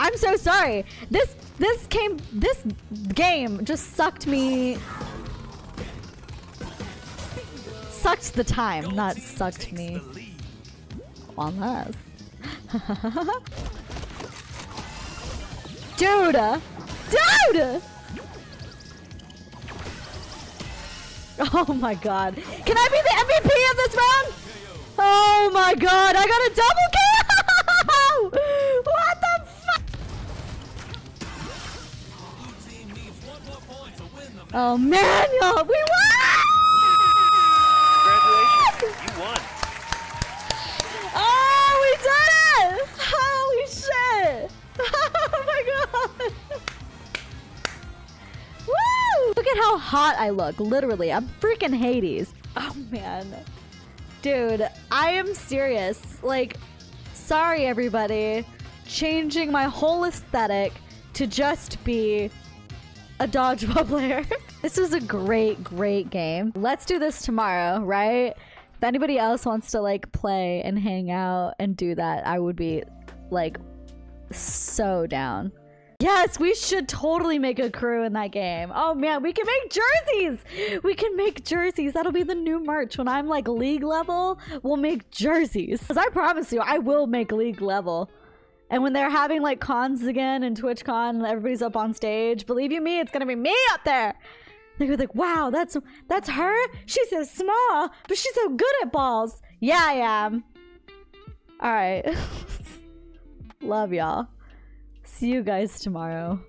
I'm so sorry. This this came this game just sucked me sucked the time, not sucked me. On this. Dude! Uh, dude! Oh my god. Can I be the MVP of this round? Oh my god, I got a double Oh man, y'all, we won! Congratulations, you won. Oh, we did it! Holy shit! Oh my god! Woo! Look at how hot I look. Literally, I'm freaking Hades. Oh man. Dude, I am serious. Like, sorry everybody. Changing my whole aesthetic to just be a dodgeball player. this was a great, great game. Let's do this tomorrow, right? If anybody else wants to like play and hang out and do that, I would be like so down. Yes, we should totally make a crew in that game. Oh man, we can make jerseys. We can make jerseys. That'll be the new merch. When I'm like league level, we'll make jerseys. Cause I promise you, I will make league level. And when they're having like cons again and TwitchCon and everybody's up on stage, believe you me, it's gonna be me up there. They're like, wow, that's that's her? She's so small, but she's so good at balls. Yeah, I am. Alright. Love y'all. See you guys tomorrow.